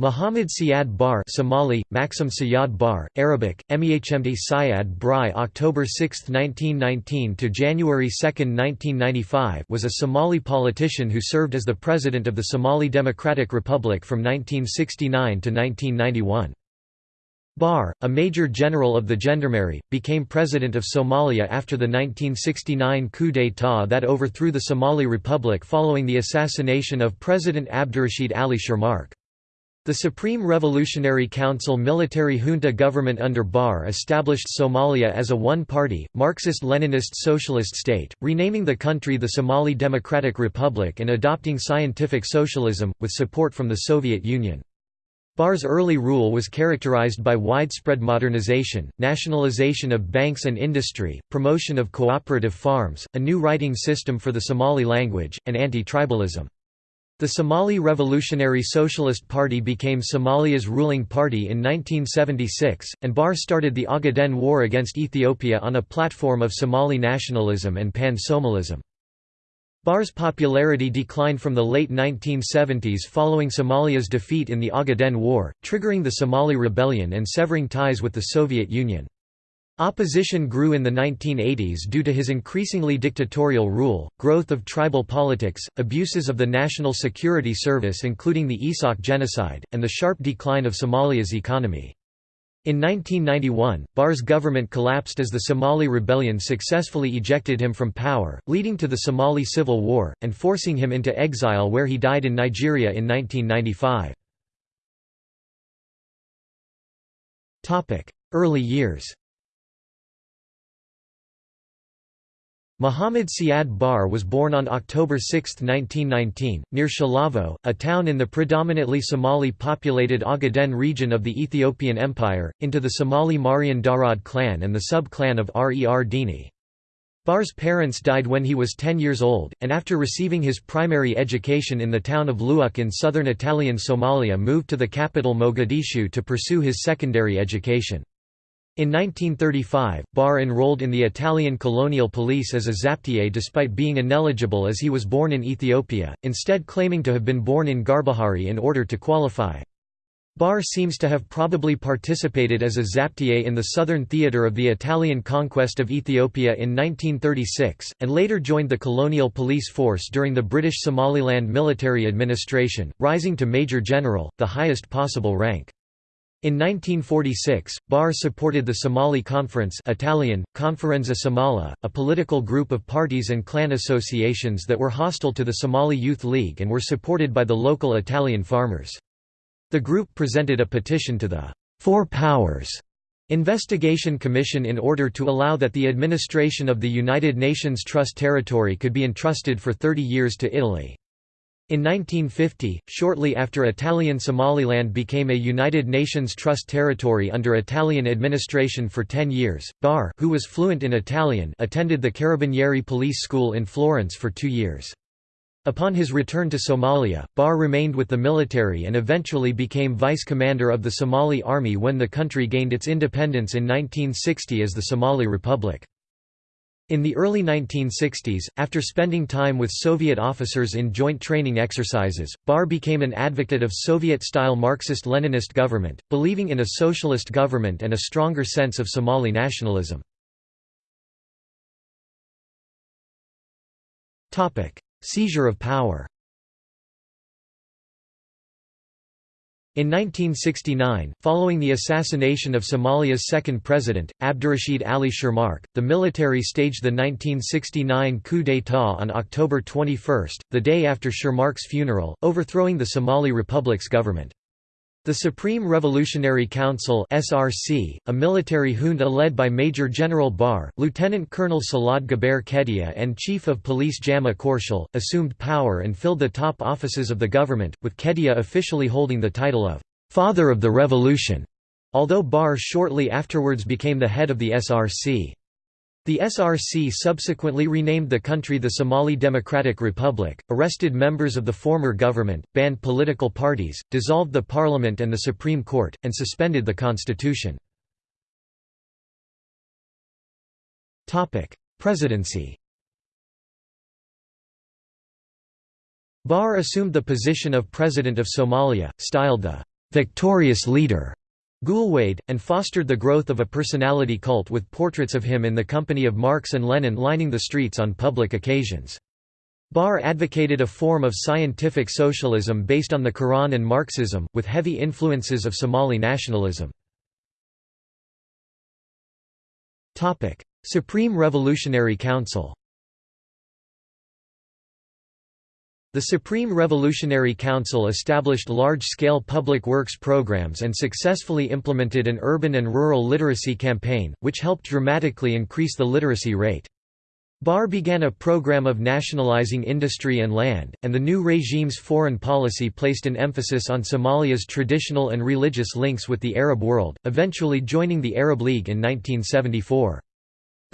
Muhammad Siad Barre Somali, Maxim Siyad Bar, Arabic, Mehmd Syad Bri October 6, 1919 to January 2, 1995 was a Somali politician who served as the President of the Somali Democratic Republic from 1969 to 1991. Barre, a Major General of the Gendarmerie, became President of Somalia after the 1969 coup d'état that overthrew the Somali Republic following the assassination of President Abdurrashid Ali Shermarke. The Supreme Revolutionary Council military junta government under Barre established Somalia as a one-party, Marxist-Leninist socialist state, renaming the country the Somali Democratic Republic and adopting scientific socialism, with support from the Soviet Union. Barre's early rule was characterized by widespread modernization, nationalization of banks and industry, promotion of cooperative farms, a new writing system for the Somali language, and anti-tribalism. The Somali Revolutionary Socialist Party became Somalia's ruling party in 1976, and Barre started the Ogaden War against Ethiopia on a platform of Somali nationalism and pan-Somalism. Barre's popularity declined from the late 1970s following Somalia's defeat in the Ogaden War, triggering the Somali Rebellion and severing ties with the Soviet Union. Opposition grew in the 1980s due to his increasingly dictatorial rule, growth of tribal politics, abuses of the National Security Service including the Isaaq genocide, and the sharp decline of Somalia's economy. In 1991, Barre's government collapsed as the Somali rebellion successfully ejected him from power, leading to the Somali Civil War, and forcing him into exile where he died in Nigeria in 1995. Early years Muhammad Siad Barre was born on October 6, 1919, near Shilavo, a town in the predominantly Somali-populated Ogaden region of the Ethiopian Empire, into the Somali Marehan Darod clan and the sub-clan of Reer Dini. Barre's parents died when he was 10 years old, and after receiving his primary education in the town of Luuq in southern Italian Somalia moved to the capital Mogadishu to pursue his secondary education. In 1935, Barre enrolled in the Italian colonial police as a zaptié despite being ineligible as he was born in Ethiopia, instead claiming to have been born in Garbahari in order to qualify. Barre seems to have probably participated as a zaptié in the southern theatre of the Italian conquest of Ethiopia in 1936, and later joined the colonial police force during the British Somaliland military administration, rising to Major General, the highest possible rank. In 1946, Barre supported the Somali Conference Italian, Conferenza Somala, a political group of parties and clan associations that were hostile to the Somali Youth League and were supported by the local Italian farmers. The group presented a petition to the Four Powers Investigation Commission in order to allow that the administration of the United Nations Trust territory could be entrusted for 30 years to Italy. In 1950, shortly after Italian Somaliland became a United Nations Trust territory under Italian administration for 10 years, Barre who was fluent in Italian attended the Carabinieri Police School in Florence for two years. Upon his return to Somalia, Barre remained with the military and eventually became vice commander of the Somali Army when the country gained its independence in 1960 as the Somali Republic. In the early 1960s, after spending time with Soviet officers in joint training exercises, Barre became an advocate of Soviet-style Marxist-Leninist government, believing in a socialist government and a stronger sense of Somali nationalism. Seizure of power In 1969, following the assassination of Somalia's second president, Abdurrashid Ali Shermarke, the military staged the 1969 coup d'état on October 21, the day after Shermarke's funeral, overthrowing the Somali Republic's government. The Supreme Revolutionary Council (SRC), a military junta led by Major General Barre, Lieutenant Colonel Salad Gabeyre Kediye and Chief of Police Jama Korshel, assumed power and filled the top offices of the government, with Kediye officially holding the title of «Father of the Revolution», although Barre shortly afterwards became the head of the SRC. The SRC subsequently renamed the country the Somali Democratic Republic, arrested members of the former government, banned political parties, dissolved the parliament and the Supreme Court, and suspended the constitution. Presidency Barre assumed the position of President of Somalia, styled the victorious leader Gulwade, and fostered the growth of a personality cult with portraits of him in the company of Marx and Lenin lining the streets on public occasions. Barre advocated a form of scientific socialism based on the Quran and Marxism, with heavy influences of Somali nationalism. Supreme Revolutionary Council The Supreme Revolutionary Council established large-scale public works programs and successfully implemented an urban and rural literacy campaign, which helped dramatically increase the literacy rate. Barre began a program of nationalizing industry and land, and the new regime's foreign policy placed an emphasis on Somalia's traditional and religious links with the Arab world, eventually joining the Arab League in 1974.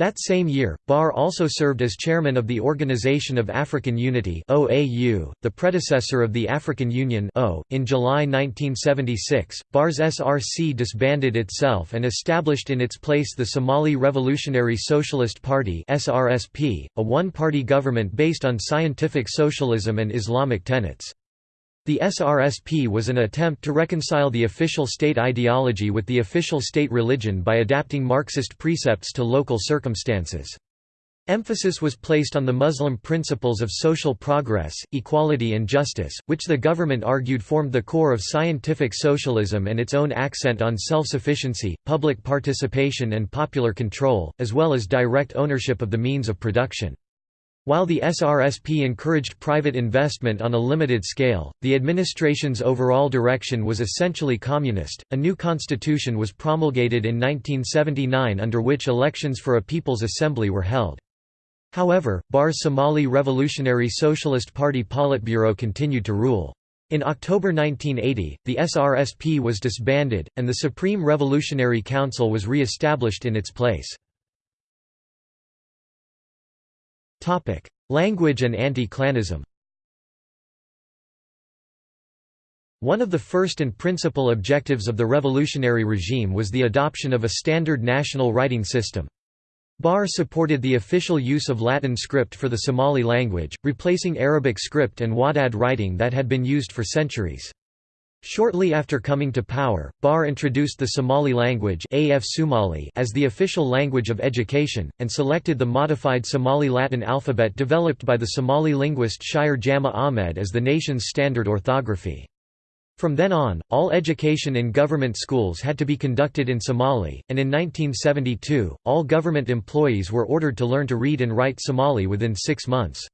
That same year, Barre also served as chairman of the Organization of African Unity (OAU), the predecessor of the African Union (O). In July 1976, Barre's SRC disbanded itself and established in its place the Somali Revolutionary Socialist Party (SRSP), a one-party government based on scientific socialism and Islamic tenets. The SRSP was an attempt to reconcile the official state ideology with the official state religion by adapting Marxist precepts to local circumstances. Emphasis was placed on the Muslim principles of social progress, equality and justice, which the government argued formed the core of scientific socialism and its own accent on self-sufficiency, public participation and popular control, as well as direct ownership of the means of production. While the SRSP encouraged private investment on a limited scale, the administration's overall direction was essentially communist. A new constitution was promulgated in 1979 under which elections for a People's Assembly were held. However, Barre's Somali Revolutionary Socialist Party Politburo continued to rule. In October 1980, the SRSP was disbanded, and the Supreme Revolutionary Council was re-established in its place. Language and anti-clanism One of the first and principal objectives of the revolutionary regime was the adoption of a standard national writing system. Barre supported the official use of Latin script for the Somali language, replacing Arabic script and Wadad writing that had been used for centuries. Shortly after coming to power, Barre introduced the Somali language AF Somali as the official language of education, and selected the modified Somali Latin alphabet developed by the Somali linguist Shire Jama Ahmed as the nation's standard orthography. From then on, all education in government schools had to be conducted in Somali, and in 1972, all government employees were ordered to learn to read and write Somali within six months.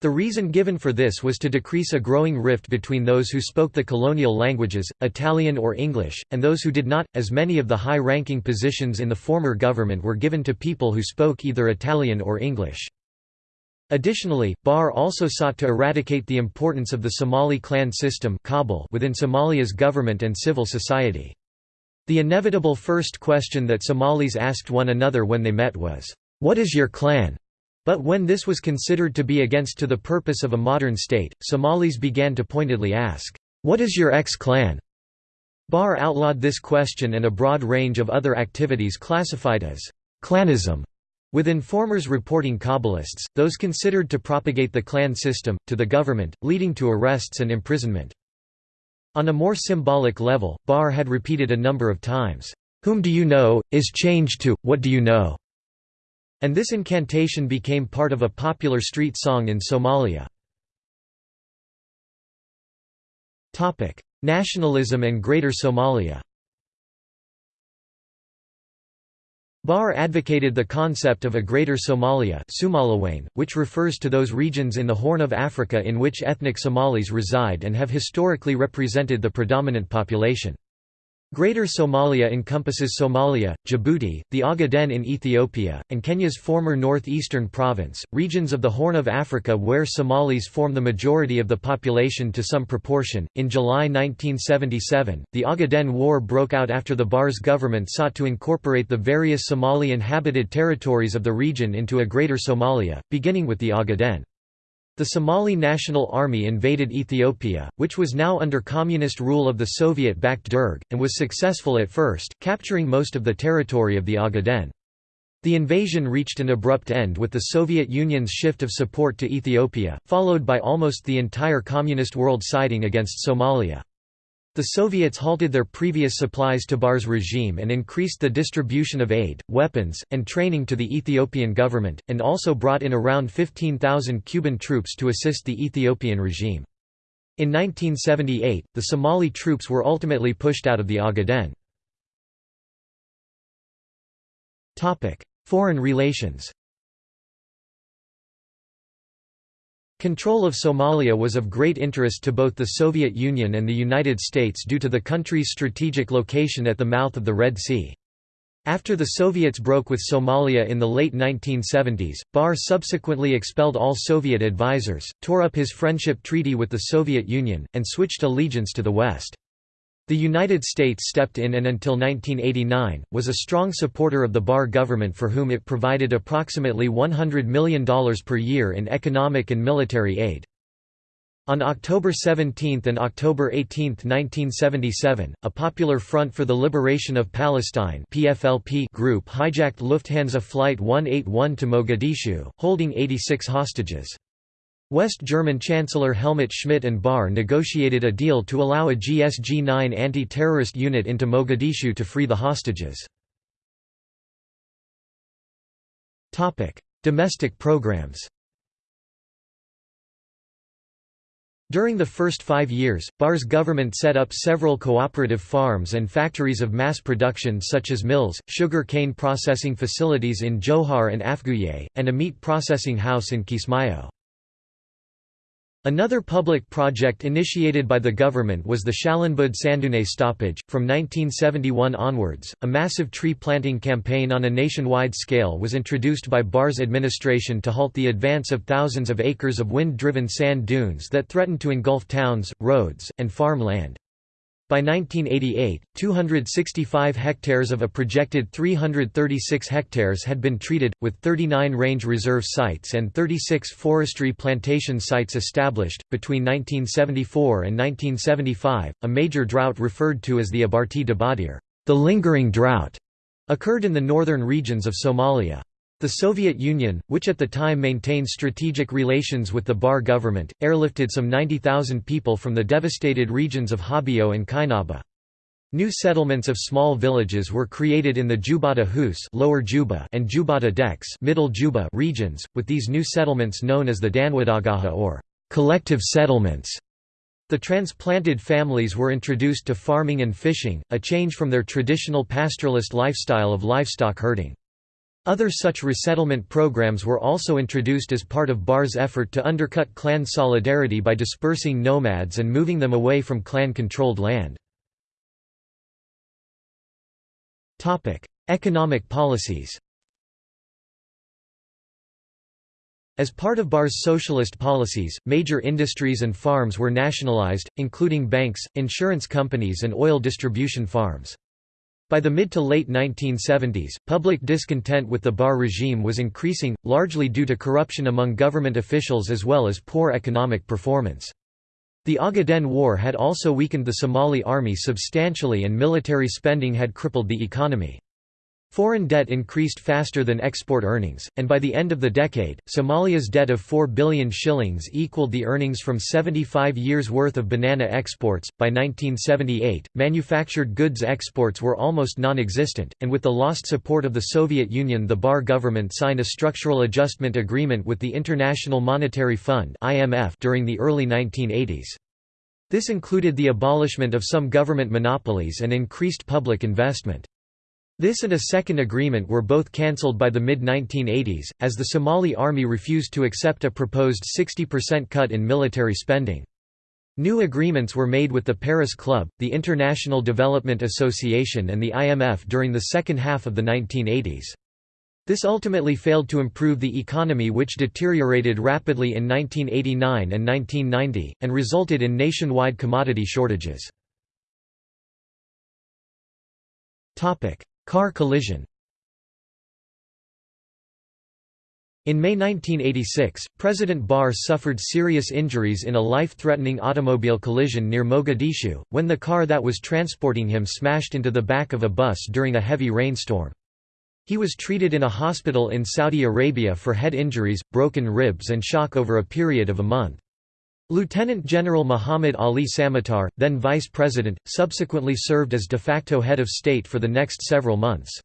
The reason given for this was to decrease a growing rift between those who spoke the colonial languages, Italian or English, and those who did not, as many of the high-ranking positions in the former government were given to people who spoke either Italian or English. Additionally, Barre also sought to eradicate the importance of the Somali clan system within Somalia's government and civil society. The inevitable first question that Somalis asked one another when they met was, "'What is your clan?' But when this was considered to be against to the purpose of a modern state, Somalis began to pointedly ask, "'What is your ex-clan?' Barre outlawed this question and a broad range of other activities classified as clanism, with informers reporting Kabbalists, those considered to propagate the clan system, to the government, leading to arrests and imprisonment. On a more symbolic level, Barre had repeated a number of times, "'Whom do you know?' is changed to, what do you know?' And this incantation became part of a popular street song in Somalia. Nationalism and Greater Somalia Barre advocated the concept of a Greater Somalia which refers to those regions in the Horn of Africa in which ethnic Somalis reside and have historically represented the predominant population. Greater Somalia encompasses Somalia, Djibouti, the Ogaden in Ethiopia, and Kenya's former northeastern province, regions of the Horn of Africa where Somalis form the majority of the population to some proportion. In July 1977, the Ogaden War broke out after the Barre's government sought to incorporate the various Somali inhabited territories of the region into a Greater Somalia, beginning with the Ogaden. The Somali National Army invaded Ethiopia, which was now under communist rule of the Soviet-backed Derg, and was successful at first, capturing most of the territory of the Ogaden. The invasion reached an abrupt end with the Soviet Union's shift of support to Ethiopia, followed by almost the entire communist world siding against Somalia. The Soviets halted their previous supplies to Barre's regime and increased the distribution of aid, weapons, and training to the Ethiopian government, and also brought in around 15,000 Cuban troops to assist the Ethiopian regime. In 1978, the Somali troops were ultimately pushed out of the Ogaden. Foreign relations Control of Somalia was of great interest to both the Soviet Union and the United States due to the country's strategic location at the mouth of the Red Sea. After the Soviets broke with Somalia in the late 1970s, Barre subsequently expelled all Soviet advisers, tore up his friendship treaty with the Soviet Union, and switched allegiance to the West. The United States stepped in and until 1989, was a strong supporter of the Barre government for whom it provided approximately $100 million per year in economic and military aid. On October 17 and October 18, 1977, a Popular Front for the Liberation of Palestine PFLP group hijacked Lufthansa Flight 181 to Mogadishu, holding 86 hostages. West German Chancellor Helmut Schmidt and Barre negotiated a deal to allow a GSG-9 anti-terrorist unit into Mogadishu to free the hostages. Domestic programs During the first five years, Barre's government set up several cooperative farms and factories of mass production such as mills, sugar cane processing facilities in Johar and Afgooye, and a meat processing house in Kismayo. Another public project initiated by the government was the Shalanbood Sandune stoppage. From 1971 onwards, a massive tree planting campaign on a nationwide scale was introduced by Barre's administration to halt the advance of thousands of acres of wind driven sand dunes that threatened to engulf towns, roads, and farm land. By 1988, 265 hectares of a projected 336 hectares had been treated, with 39 range reserve sites and 36 forestry plantation sites established. Between 1974 and 1975, a major drought referred to as the Abaartii Dabadheer, the lingering drought, occurred in the northern regions of Somalia. The Soviet Union, which at the time maintained strategic relations with the Barre government, airlifted some 90,000 people from the devastated regions of Hobyo and Kainaba. New settlements of small villages were created in the Jubbada Hoose Lower Juba and Jubbada Dhexe Middle Juba regions, with these new settlements known as the Danwadaagaha or collective settlements. The transplanted families were introduced to farming and fishing, a change from their traditional pastoralist lifestyle of livestock herding. Other such resettlement programs were also introduced as part of Barre's effort to undercut clan solidarity by dispersing nomads and moving them away from clan-controlled land. Economic policies As part of Barre's socialist policies, major industries and farms were nationalized, including banks, insurance companies and oil distribution farms. By the mid to late 1970s, public discontent with the Barre regime was increasing, largely due to corruption among government officials as well as poor economic performance. The Ogaden War had also weakened the Somali army substantially and military spending had crippled the economy. Foreign debt increased faster than export earnings, and by the end of the decade, Somalia's debt of 4 billion shillings equaled the earnings from 75 years' worth of banana exports. By 1978, manufactured goods exports were almost non existent, and with the lost support of the Soviet Union, the Barre government signed a structural adjustment agreement with the International Monetary Fund during the early 1980s. This included the abolishment of some government monopolies and increased public investment. This and a second agreement were both cancelled by the mid-1980s, as the Somali army refused to accept a proposed 60% cut in military spending. New agreements were made with the Paris Club, the International Development Association and the IMF during the second half of the 1980s. This ultimately failed to improve the economy which deteriorated rapidly in 1989 and 1990, and resulted in nationwide commodity shortages. Car collision In May 1986, President Barre suffered serious injuries in a life-threatening automobile collision near Mogadishu, when the car that was transporting him smashed into the back of a bus during a heavy rainstorm. He was treated in a hospital in Saudi Arabia for head injuries, broken ribs and shock over a period of a month. Lieutenant General Muhammad Ali Samatar, then vice president, subsequently served as de facto head of state for the next several months.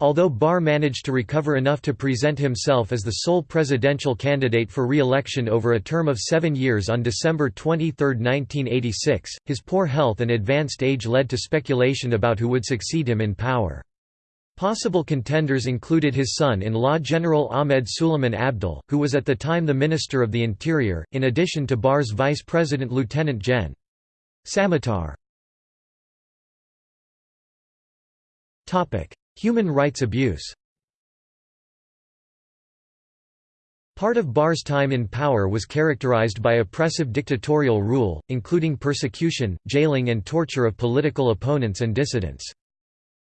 Although Barre managed to recover enough to present himself as the sole presidential candidate for re-election over a term of seven years on December 23, 1986, his poor health and advanced age led to speculation about who would succeed him in power. Possible contenders included his son-in-law General Ahmed Suleiman Abdille, who was at the time the Minister of the Interior, in addition to Barre's vice president Lieutenant Gen. Samatar. Human rights abuse Part of Barre's time in power was characterized by oppressive dictatorial rule, including persecution, jailing and torture of political opponents and dissidents.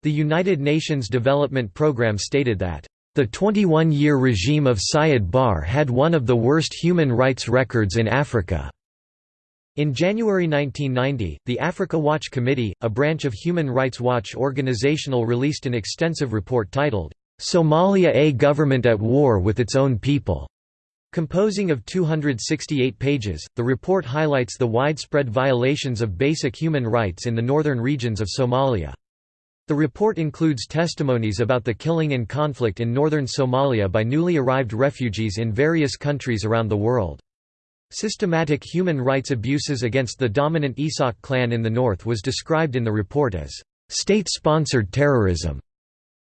The United Nations Development Programme stated that, "...the 21-year regime of Siad Barre had one of the worst human rights records in Africa." In January 1990, the Africa Watch Committee, a branch of Human Rights Watch organizational released an extensive report titled, "'Somalia A Government at War with Its Own People' Composing of 268 pages, the report highlights the widespread violations of basic human rights in the northern regions of Somalia. The report includes testimonies about the killing and conflict in northern Somalia by newly arrived refugees in various countries around the world. Systematic human rights abuses against the dominant Isaaq clan in the north was described in the report as state-sponsored terrorism.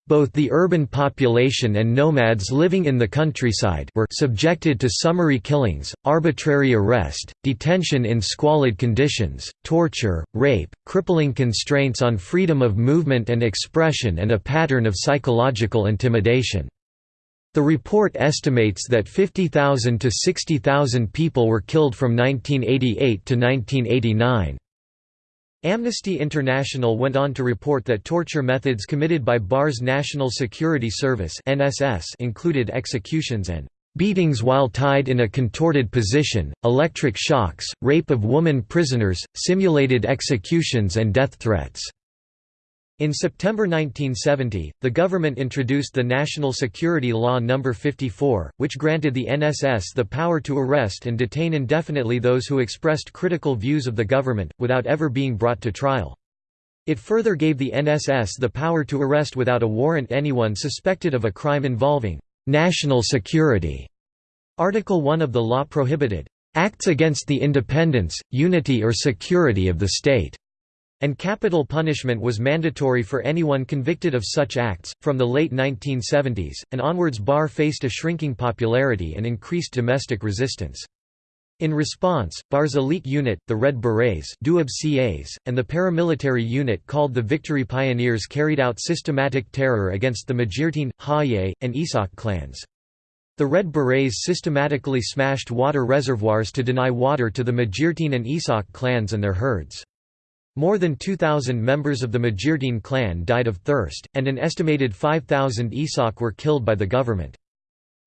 Both the urban population and nomads living in the countryside were subjected to summary killings, arbitrary arrest, detention in squalid conditions, torture, rape, crippling constraints on freedom of movement and expression and a pattern of psychological intimidation. The report estimates that 50,000 to 60,000 people were killed from 1988 to 1989. Amnesty International went on to report that torture methods committed by Barre's National Security Service (NSS) included executions and beatings while tied in a contorted position, electric shocks, rape of woman prisoners, simulated executions and death threats. In September 1970, the government introduced the National Security Law No. 54, which granted the NSS the power to arrest and detain indefinitely those who expressed critical views of the government, without ever being brought to trial. It further gave the NSS the power to arrest without a warrant anyone suspected of a crime involving national security. Article 1 of the law prohibited acts against the independence, unity or security of the state and capital punishment was mandatory for anyone convicted of such acts. From the late 1970s, and onwards, Barre faced a shrinking popularity and increased domestic resistance. In response, Barre's elite unit, the Red Berets and the paramilitary unit called the Victory Pioneers carried out systematic terror against the Majeerteen, Hawiye, and Isaaq clans. The Red Berets systematically smashed water reservoirs to deny water to the Majeerteen and Isaaq clans and their herds. More than 2,000 members of the Majeerteen clan died of thirst, and an estimated 5,000 Isaaq were killed by the government.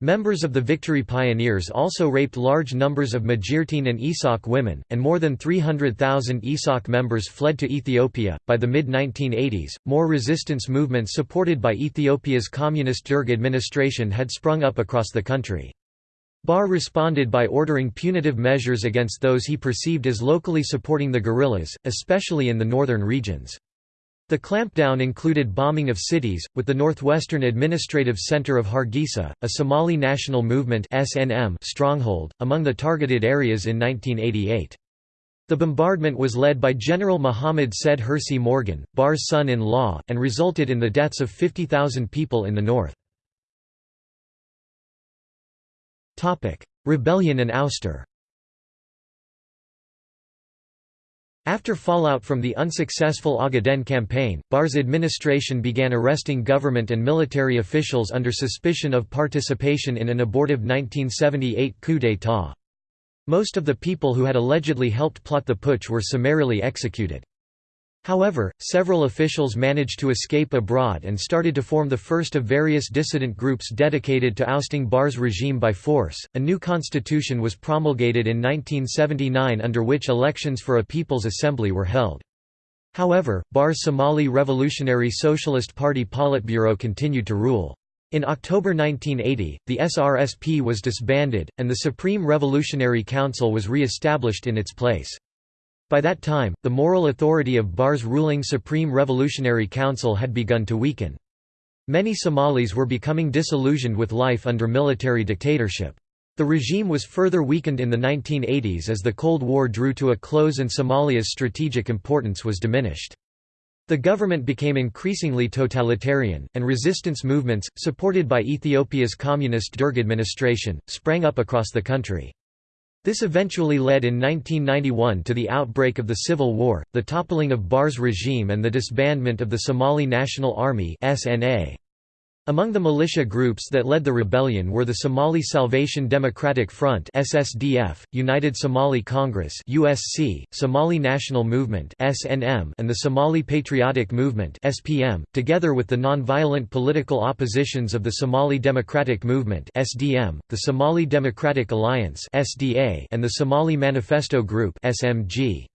Members of the Victory Pioneers also raped large numbers of Majeerteen and Isaaq women, and more than 300,000 Isaaq members fled to Ethiopia. By the mid 1980s, more resistance movements supported by Ethiopia's communist Derg administration had sprung up across the country. Barre responded by ordering punitive measures against those he perceived as locally supporting the guerrillas, especially in the northern regions. The clampdown included bombing of cities, with the northwestern administrative center of Hargeisa, a Somali National Movement stronghold, among the targeted areas in 1988. The bombardment was led by General Muhammad Said Hersi Morgan, Barre's son-in-law, and resulted in the deaths of 50,000 people in the north. Rebellion and ouster After fallout from the unsuccessful Ogaden campaign, Barre's administration began arresting government and military officials under suspicion of participation in an abortive 1978 coup d'état. Most of the people who had allegedly helped plot the putsch were summarily executed. However, several officials managed to escape abroad and started to form the first of various dissident groups dedicated to ousting Barre's regime by force. A new constitution was promulgated in 1979 under which elections for a People's Assembly were held. However, Barre's Somali Revolutionary Socialist Party Politburo continued to rule. In October 1980, the SRSP was disbanded, and the Supreme Revolutionary Council was re-established in its place. By that time, the moral authority of Barre's ruling Supreme Revolutionary Council had begun to weaken. Many Somalis were becoming disillusioned with life under military dictatorship. The regime was further weakened in the 1980s as the Cold War drew to a close and Somalia's strategic importance was diminished. The government became increasingly totalitarian, and resistance movements, supported by Ethiopia's communist Derg administration, sprang up across the country. This eventually led in 1991 to the outbreak of the Civil War, the toppling of Barre's regime and the disbandment of the Somali National Army SNA. Among the militia groups that led the rebellion were the Somali Salvation Democratic Front (SSDF), United Somali Congress (USC), Somali National Movement (SNM), and the Somali Patriotic Movement (SPM), together with the non-violent political oppositions of the Somali Democratic Movement (SDM), the Somali Democratic Alliance (SDA), and the Somali Manifesto Group (SMG).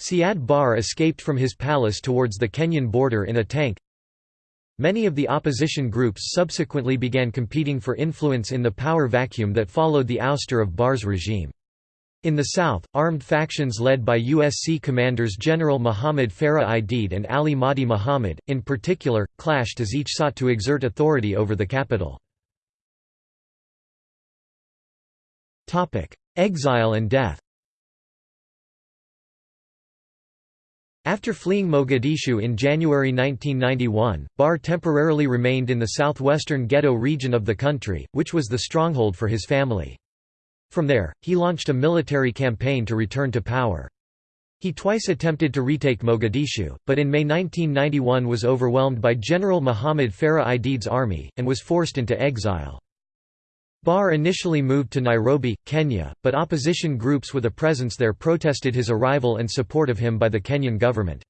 Siad Barre escaped from his palace towards the Kenyan border in a tank, Many of the opposition groups subsequently began competing for influence in the power vacuum that followed the ouster of Barre's regime. In the south, armed factions led by USC commanders General Muhammad Farah Aidid and Ali Mahdi Muhammad, in particular, clashed as each sought to exert authority over the capital. Exile and death After fleeing Mogadishu in January 1991, Barre temporarily remained in the southwestern Gedo region of the country, which was the stronghold for his family. From there, he launched a military campaign to return to power. He twice attempted to retake Mogadishu, but in May 1991 was overwhelmed by General Muhammad Farah Aidid's army, and was forced into exile. Barre initially moved to Nairobi, Kenya, but opposition groups with a presence there protested his arrival and support of him by the Kenyan government.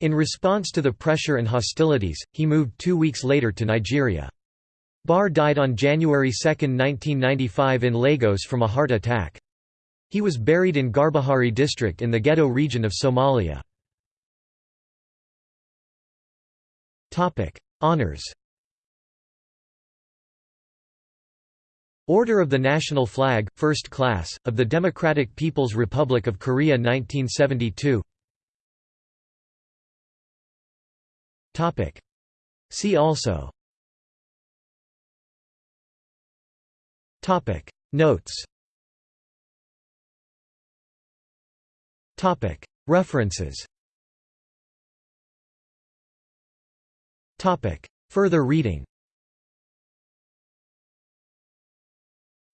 In response to the pressure and hostilities, he moved two weeks later to Nigeria. Barre died on January 2, 1995 in Lagos from a heart attack. He was buried in Garbahari district in the Gedo region of Somalia. Honours Order of the National Flag, First Class, of the Democratic People's Republic of Korea 1972 See also. Notes. References. Further reading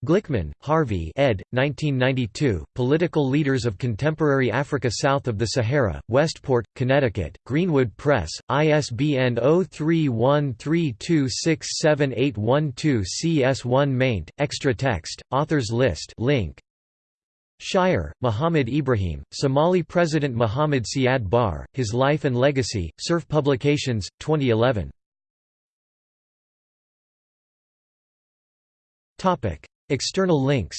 Glickman, Harvey ed. 1992, Political Leaders of Contemporary Africa South of the Sahara, Westport, Connecticut, Greenwood Press, ISBN 0313267812 CS1 maint, extra text, authors list link. Shire, Muhammad Ibrahim, Somali President Muhammad Siad Barre, His Life and Legacy, Cerf Publications, 2011. External links.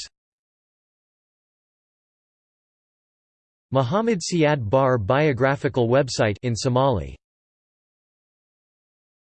Muhammad Siad Barre biographical website in Somali